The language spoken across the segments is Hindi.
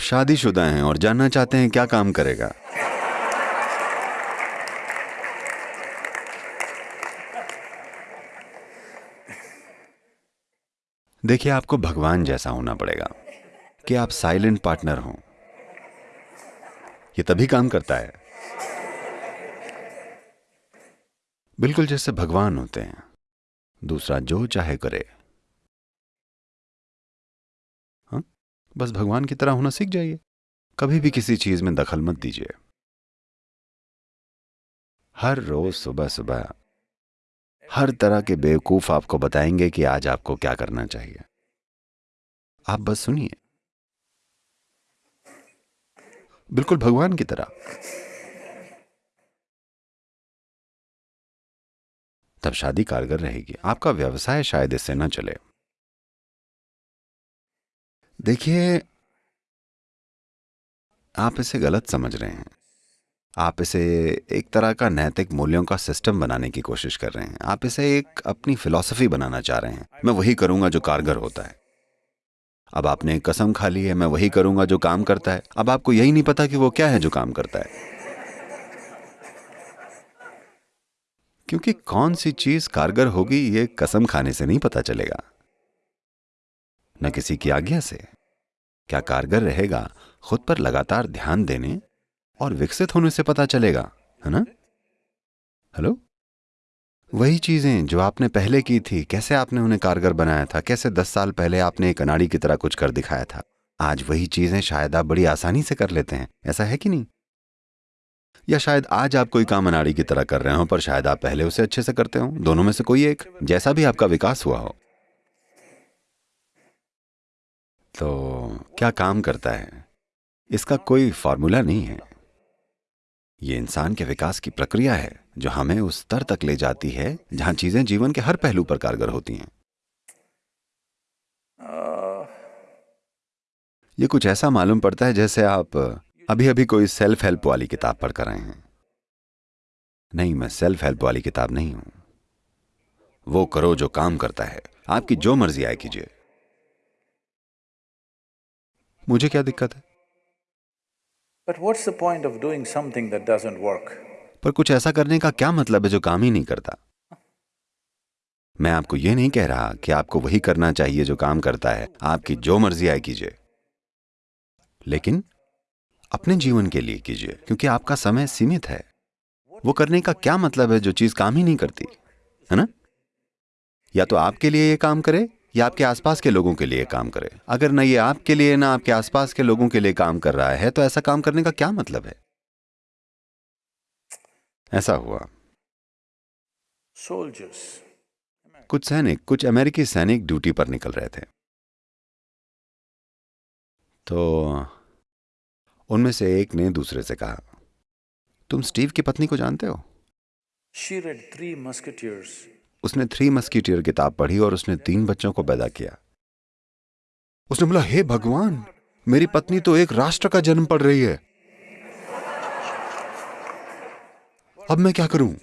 शादीशुदा हैं और जानना चाहते हैं क्या काम करेगा। देखिए, आपको भगवान जैसा होना पड़ेगा कि आप साइलेंट पार्टनर हों। ये तभी काम करता है। बिल्कुल जैसे भगवान होते हैं। दूसरा जो चाहे करे। बस भगवान की तरह होना सीख जाइए। कभी भी किसी चीज़ में दखल मत दीजिए। हर रोज सुबह सुबह, हर तरह के बेवकूफ़ आपको बताएँगे कि आज आपको क्या करना चाहिए। आप बस सुनिए। बिल्कुल भगवान की तरह। तब शादी कारगर रहेगी। आपका व्यवसाय शायद इससे न चले। देखिए, आप इसे गलत समझ रहे हैं। आप इसे एक तरह का नैतिक मूल्यों का सिस्टम बनाने की कोशिश कर रहे हैं। आप इसे एक अपनी फिलॉसफी बनाना चाह रहे हैं। मैं वही करूँगा जो कारगर होता है। अब आपने कसम खा ली है, मैं वही करूँगा जो काम करता है। अब आपको यही नहीं पता कि वो क्या है जो काम करता है। क्योंकि कौन सी चीज़ कारगर होगी, ये कसम खाने से नहीं पता चलेगा। न किसी की आज्ञा से। क्या कारगर रहेगा खुद पर लगातार ध्यान देने और विकसित होने से पता चलेगा, है ना? हेलो? वही चीज़ें जो आपने पहले की थी, कैसे आपने उन्हें कारगर बनाया था, कैसे दस साल पहले आपने एक अनाड़ी की तरह कुछ कर दिखाया था, आज वही चीज़ें शायद आप बड़ी आसानी से कर लेते हैं, ऐसा है कि नहीं? या शायद आज आप कोई काम अनाड़ी की तरह कर रहे हो, पर शायद आप पहले उसे अच्छे से करते हो, दोनों में से कोई एक, जैसा भी आपका विकास हुआ हो। तो क्या काम करता है? इसका कोई फॉर्मूला नहीं है। ये इंसान के विकास की प्रक्रिया है, जो हमें उस स्तर तक ले जाती है, जहाँ चीज़ें जीवन के हर पहलू पर कारगर होती हैं। ये कुछ ऐसा मालूम पड़ता है जैसे आप अभी अभी कोई सेल्फ हेल्प वाली किताब पढ़ कर रहे हैं। नहीं, मैं सेल्फ हेल्प वाली किताब नहीं हूँ। वो करो जो काम करता है। आपकी जो मर्ज़ी आए कीजिए। मुझे क्या दिक्कत है? पर कुछ ऐसा करने का क्या मतलब है जो काम ही नहीं करता? मैं आपको यह नहीं कह रहा कि आपको वही करना चाहिए जो काम करता है। आपकी जो मर्ज़ी आए कीजिए। लेकिन अपने जीवन के लिए कीजिए क्योंकि आपका समय सीमित है। वो करने का क्या मतलब है जो चीज़ काम ही नहीं करती? है ना? या तो आपके लिए ये काम करे या आपके आसपास के लोगों के लिए काम करे। अगर ना ये आपके लिए ना आपके आसपास के लोगों के लिए काम कर रहा है तो ऐसा काम करने का क्या मतलब है? ऐसा हुआ। सोल्जर्स कुछ सैनिक कुछ अमेरिकी सैनिक ड्यूटी पर निकल रहे थे। तो उनमें से एक ने दूसरे से कहा तुम स्टीव की पत्नी को जानते हो? She read Three Musketeers. उसने थ्री मस्कीटियर किताब पढ़ी और उसने तीन बच्चों को पैदा किया। उसने बोला, हे भगवान, मेरी पत्नी तो एक राष्ट्र का जन्म पढ़ रही है। अब मैं क्या करूँ?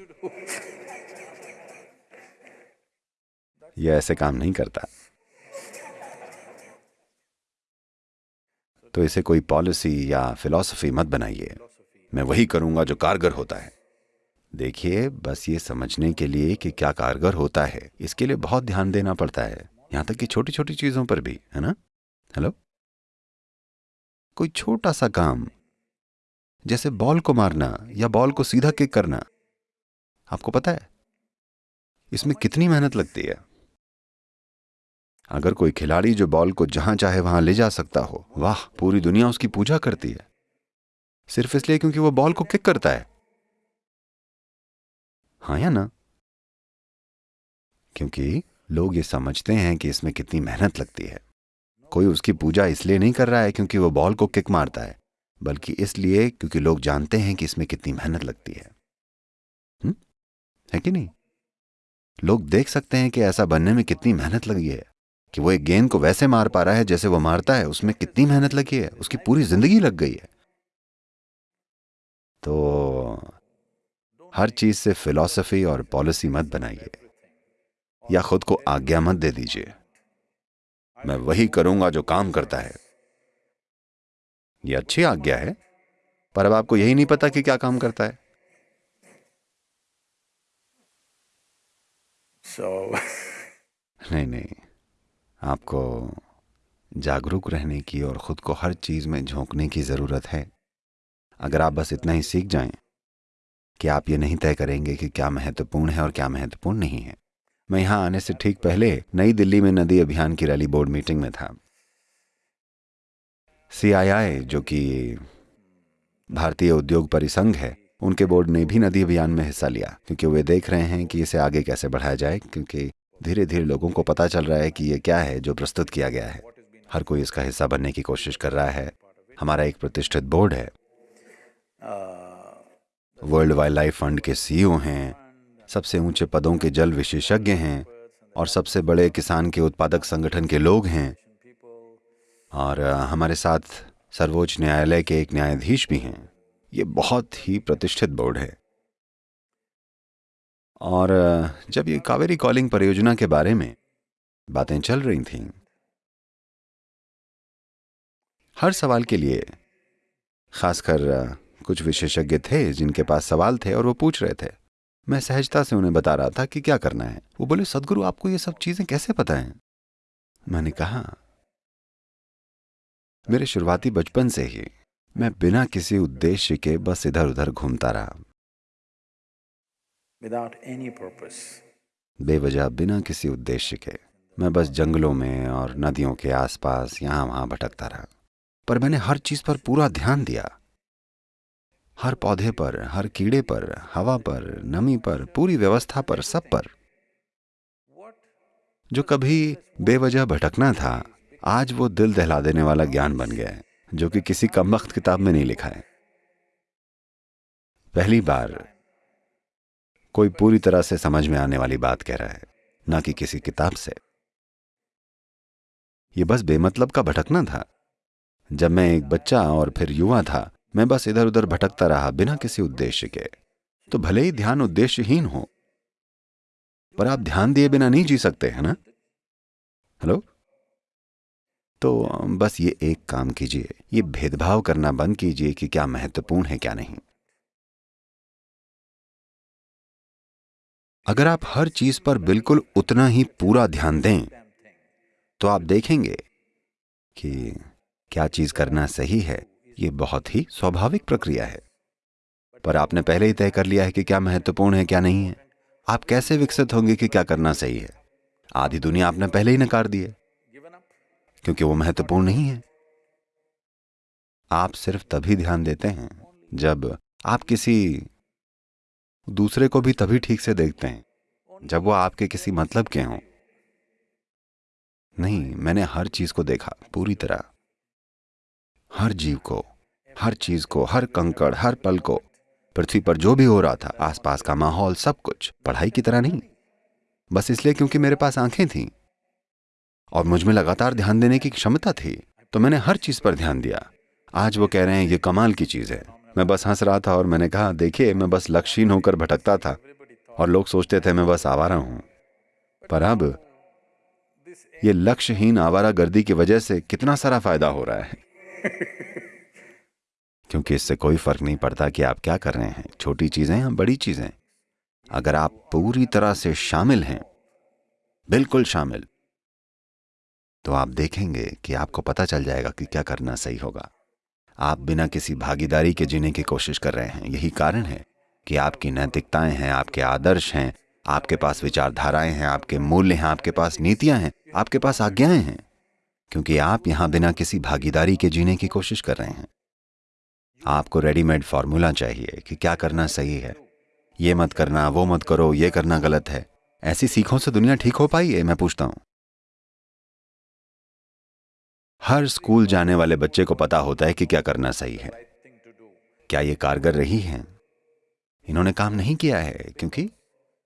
यह ऐसे काम नहीं करता। तो इसे कोई पॉलिसी या फिलॉसफी मत बनाइए। मैं वही करूँगा जो कारगर होता है। देखिए, बस ये समझने के लिए कि क्या कारगर होता है, इसके लिए बहुत ध्यान देना पड़ता है। यहाँ तक कि छोटी छोटी चीज़ों पर भी, है ना? हेलो कोई छोटा सा काम, जैसे बॉल को मारना या बॉल को सीधा किक करना, आपको पता है? इसमें कितनी मेहनत लगती है? अगर कोई खिलाड़ी जो बॉल को जहाँ चाहे वहाँ ले जा सकता हो, वाह, पूरी दुनिया उसकी पूजा करती है। सिर्फ़ इसलिए क्योंकि वो बॉल को किक करता है। हाँ या ना? क्योंकि लोग ये समझते हैं कि इसमें कितनी मेहनत लगती है। कोई उसकी पूजा इसलिए नहीं कर रहा है क्योंकि वो बॉल को किक मारता है, बल्कि इसलिए क्योंकि लोग जानते हैं कि इसमें कितनी मेहनत लगती है। हुँ? है कि नहीं? लोग देख सकते हैं कि ऐसा बनने में कितनी मेहनत लगी है, कि वो एक गेंद को वैसे मार पा रहा है जैसे वो मारता है, उसमें कितनी मेहनत लगी है, उसकी पूरी ज़िंदगी लग गई है। तो हर चीज़ से फिलॉसफी और पॉलिसी मत बनाइए। या खुद को आज्ञा मत दे दीजिए। मैं वही करूँगा जो काम करता है। यह अच्छी आज्ञा है पर अब आपको यही नहीं पता कि क्या काम करता है। So, नहीं नहीं। आपको जागरूक रहने की और खुद को हर चीज़ में झोंकने की ज़रूरत है। अगर आप बस इतना ही सीख जाएँ कि आप ये नहीं तय करेंगे कि क्या महत्वपूर्ण है और क्या महत्वपूर्ण नहीं है। मैं यहाँ आने से ठीक पहले नई दिल्ली में नदी अभियान की रैली बोर्ड मीटिंग में था। सीआईआई जो कि भारतीय उद्योग परिसंघ है, उनके बोर्ड ने भी नदी अभियान में हिस्सा लिया, क्योंकि वे देख रहे हैं कि इसे आगे कैसे बढ़ाया जाए, क्योंकि धीरे धीरे लोगों को पता चल रहा है कि ये क्या है जो प्रस्तुत किया गया है। हर कोई इसका हिस्सा बनने की कोशिश कर रहा है। हमारा एक प्रतिष्ठित बोर्ड है। वर्ल्ड वाइल्ड लाइफ फंड के सीईओ हैं, सबसे ऊँचे पदों के जल विशेषज्ञ हैं और सबसे बड़े किसान के उत्पादक संगठन के लोग हैं। और हमारे साथ सर्वोच्च न्यायालय के एक न्यायाधीश भी हैं। ये बहुत ही प्रतिष्ठित बोर्ड है। और जब ये कावेरी कॉलिंग परियोजना के बारे में बातें चल रही थीं, हर सवाल के लिए, खासकर कुछ विशेषज्ञ थे जिनके पास सवाल थे और वो पूछ रहे थे। मैं सहजता से उन्हें बता रहा था कि क्या करना है। वो बोले सदगुरु आपको ये सब चीज़ें कैसे पता हैं? मैंने कहा मेरे शुरुआती बचपन से ही मैं बिना किसी उद्देश्य के बस इधर उधर घूमता रहा। Without any purpose. बेवजह बिना किसी उद्देश्य के मैं बस जंगलों में और नदियों के आसपास यहाँ वहाँ भटकता रहा। पर मैंने हर चीज़ पर पूरा ध्यान दिया। हर पौधे पर, हर कीड़े पर, हवा पर, नमी पर, पूरी व्यवस्था पर, सब पर। जो कभी बेवजह भटकना था, आज वो दिल दहला देने वाला ज्ञान बन गया है, जो कि किसी कमबख्त किताब में नहीं लिखा है। पहली बार कोई पूरी तरह से समझ में आने वाली बात कह रहा है, ना कि किसी किताब से। ये बस बेमतलब का भटकना था। जब मैं एक बच्चा और फिर युवा था मैं बस इधर उधर भटकता रहा बिना किसी उद्देश्य के। तो भले ही ध्यान उद्देश्यहीन हो, पर आप ध्यान दिए बिना नहीं जी सकते, है ना? हेलो? तो बस ये एक काम कीजिए, ये भेदभाव करना बंद कीजिए कि क्या महत्वपूर्ण है, क्या नहीं। अगर आप हर चीज़ पर बिल्कुल उतना ही पूरा ध्यान दें तो आप देखेंगे कि क्या चीज़ करना सही है। ये बहुत ही स्वाभाविक प्रक्रिया है। पर आपने पहले ही तय कर लिया है कि क्या महत्वपूर्ण है, क्या नहीं है। आप कैसे विकसित होंगे कि क्या करना सही है? आधी दुनिया आपने पहले ही नकार दी है, क्योंकि वो महत्वपूर्ण नहीं है। आप सिर्फ़ तभी ध्यान देते हैं जब आप किसी दूसरे को भी तभी ठीक से देखते हैं, जब वो आपके किसी मतलब के हों। नहीं, मैंने हर चीज़ को देखा, पूरी तरह। हर जीव को, हर चीज़ को, हर कंकड़, हर पल को, पृथ्वी पर जो भी हो रहा था, आसपास का माहौल, सब कुछ पढ़ाई की तरह नहीं। बस इसलिए क्योंकि मेरे पास आँखें थीं। और मुझमें लगातार ध्यान देने की क्षमता थी तो मैंने हर चीज़ पर ध्यान दिया। आज वो कह रहे हैं, ये कमाल की चीज़ है। मैं बस हंस रहा था और मैंने कहा, देखिए, मैं बस लक्ष्यहीन होकर भटकता था। और लोग सोचते थे, मैं बस आवारा हूँ। पर अब, ये लक्ष्यहीन आवारा गर्दी की वजह से कितना सारा फ़ायदा हो रहा है। क्योंकि इससे कोई फ़र्क नहीं पड़ता कि आप क्या कर रहे हैं। छोटी चीज़ें या बड़ी चीज़ें। अगर आप पूरी तरह से शामिल हैं, बिल्कुल शामिल तो आप देखेंगे कि आपको पता चल जाएगा कि क्या करना सही होगा। आप बिना किसी भागीदारी के जीने की कोशिश कर रहे हैं। यही कारण है कि आपकी नैतिकताएँ हैं, आपके आदर्श हैं, आपके पास विचारधाराएँ हैं, आपके मूल्य हैं, आपके पास नीतियाँ हैं, आपके पास आज्ञाएँ हैं। क्योंकि आप यहाँ बिना किसी भागीदारी के जीने की कोशिश कर रहे हैं। आपको रेडीमेड फॉर्मूला चाहिए कि क्या करना सही है। ये मत करना, वो मत करो, ये करना गलत है। ऐसी सीखों से दुनिया ठीक हो पाई है, मैं पूछता हूँ। हर स्कूल जाने वाले बच्चे को पता होता है कि क्या करना सही है। क्या ये कारगर रही है? इन्होंने काम नहीं किया है, क्योंकि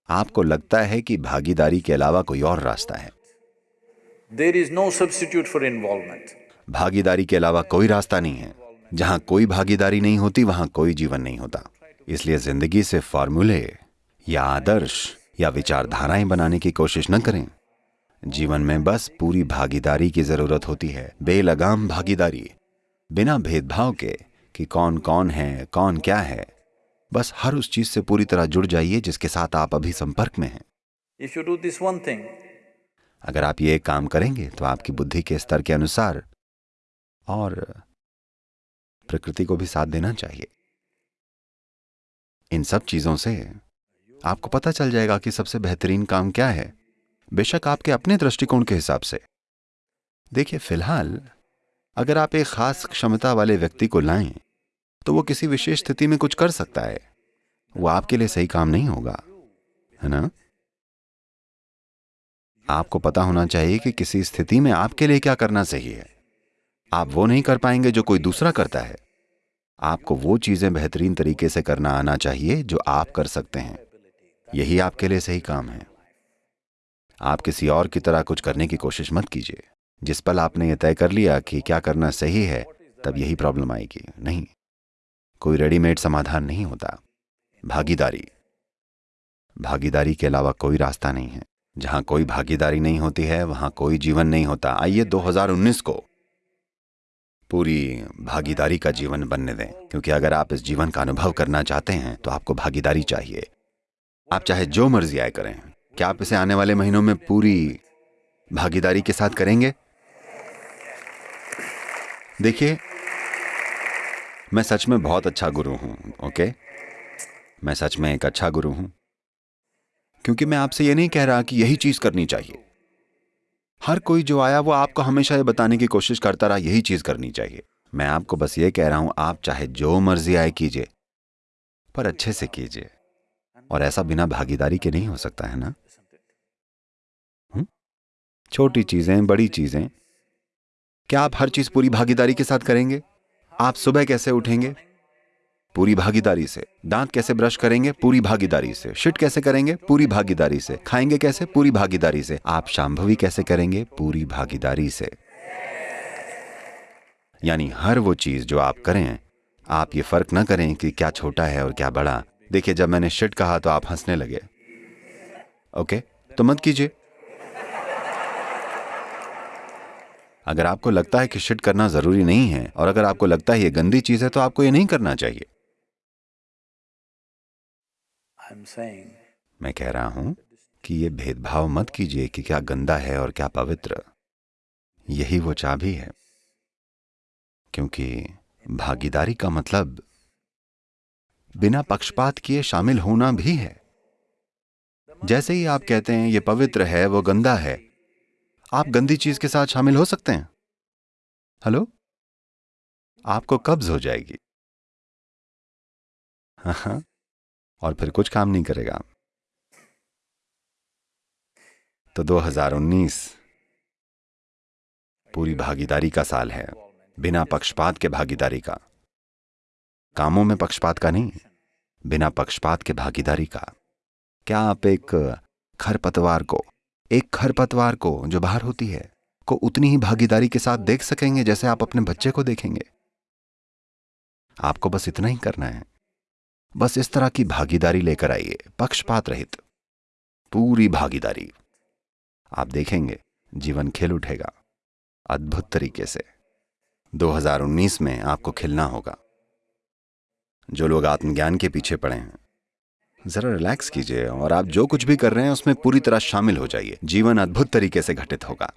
आपको लगता है कि भागीदारी के अलावा कोई और रास्ता है। There is no substitute for involvement. भागीदारी के अलावा कोई रास्ता नहीं है। जहाँ कोई भागीदारी नहीं होती वहाँ कोई जीवन नहीं होता। इसलिए ज़िंदगी से फॉर्मूले या आदर्श या विचारधाराएँ बनाने की कोशिश न करें। जीवन में बस पूरी भागीदारी की ज़रूरत होती है। बेलगाम भागीदारी। बिना भेदभाव के कि कौन कौन है कौन क्या है। बस हर उस चीज़ से पूरी तरह जुड़ जाइए जिसके साथ आप अभी संपर्क में हैं। If you do this one thing, अगर आप ये काम करेंगे तो आपकी बुद्धि के स्तर के अनुसार और प्रकृति को भी साथ देना चाहिए। इन सब चीज़ों से आपको पता चल जाएगा कि सबसे बेहतरीन काम क्या है, बेशक आपके अपने दृष्टिकोण के हिसाब से। देखिए, फ़िलहाल अगर आप एक खास क्षमता वाले व्यक्ति को लाएँ तो वो किसी विशेष स्थिति में कुछ कर सकता है। वो आपके लिए सही काम नहीं होगा, है ना? आपको पता होना चाहिए कि किसी स्थिति में आपके लिए क्या करना सही है। आप वो नहीं कर पाएँगे जो कोई दूसरा करता है। आपको वो चीज़ें बेहतरीन तरीके से करना आना चाहिए जो आप कर सकते हैं। यही आपके लिए सही काम है। आप किसी और की तरह कुछ करने की कोशिश मत कीजिए। जिस पल आपने यह तय कर लिया कि क्या करना सही है, तब यही प्रॉब्लम आएगी। नहीं। कोई रेडीमेड समाधान नहीं होता। भागीदारी। भागीदारी के अलावा कोई रास्ता नहीं है। जहाँ कोई भागीदारी नहीं होती है, वहाँ कोई जीवन नहीं होता। आइए 2019 को पूरी भागीदारी का जीवन बनने दें, क्योंकि अगर आप इस जीवन का अनुभव करना चाहते हैं तो आपको भागीदारी चाहिए। आप चाहे जो मर्ज़ी आए करें। क्या आप इसे आने वाले महीनों में पूरी भागीदारी के साथ करेंगे? देखिए, मैं सच में बहुत अच्छा गुरु हूँ, ओके? मैं सच में एक अच्छा गुरु हूँ। क्योंकि मैं आपसे ये नहीं कह रहा कि यही चीज़ करनी चाहिए। हर कोई जो आया, वो आपको हमेशा ये बताने की कोशिश करता रहा, यही चीज़ करनी चाहिए। मैं आपको बस ये कह रहा हूँ, आप चाहे जो मर्ज़ी आए कीजिए, पर अच्छे से कीजिए। और ऐसा बिना भागीदारी के नहीं हो सकता, है ना? छोटी चीज़ें, बड़ी चीज़ें। क्या आप हर चीज़ पूरी भागीदारी के साथ करेंगे? आप सुबह कैसे उठेंगे? पूरी भागीदारी से। दांत कैसे ब्रश करेंगे? पूरी भागीदारी से। शिट कैसे करेंगे? पूरी भागीदारी से। खाएँगे कैसे? पूरी भागीदारी से। आप शांभवी कैसे करेंगे? पूरी भागीदारी से। यानी हर वो चीज़ जो आप करें, आप ये फ़र्क ना करें कि क्या छोटा है और क्या बड़ा। देखिए, जब मैंने शिट कहा तो आप हंसने लगे। ओके? तो मत कीजिए। अगर आपको लगता है कि शिट करना ज़रूरी नहीं है और अगर आपको लगता है ये गंदी चीज़ है तो आपको ये नहीं करना चाहिए। मैं कह रहा हूँ कि ये भेदभाव मत कीजिए कि क्या गंदा है और क्या पवित्र। यही वो चाबी है। क्योंकि भागीदारी का मतलब बिना पक्षपात किए शामिल होना भी है। जैसे ही आप कहते हैं, ये पवित्र है, वो गंदा है, आप गंदी चीज़ के साथ शामिल हो सकते हैं। हेलो? आपको कब्ज हो जाएगी। हाँ हाँ। और फिर कुछ काम नहीं करेगा। तो 2019 पूरी भागीदारी का साल है, बिना पक्षपात के भागीदारी का। कामों में पक्षपात का नहीं, बिना पक्षपात के भागीदारी का। क्या आप एक खरपतवार को, एक खरपतवार को जो बाहर होती है, को उतनी ही भागीदारी के साथ देख सकेंगे जैसे आप अपने बच्चे को देखेंगे? आपको बस इतना ही करना है। बस इस तरह की भागीदारी लेकर आइए, पक्षपात रहित। पूरी भागीदारी। आप देखेंगे, जीवन खिल उठेगा। अद्भुत तरीके से। 2019 में आपको खिलना होगा। जो लोग आत्मज्ञान के पीछे पड़े हैं, जरा रिलैक्स कीजिए और आप जो कुछ भी कर रहे हैं, उसमें पूरी तरह शामिल हो जाइए। जीवन अद्भुत तरीके से घटित होगा।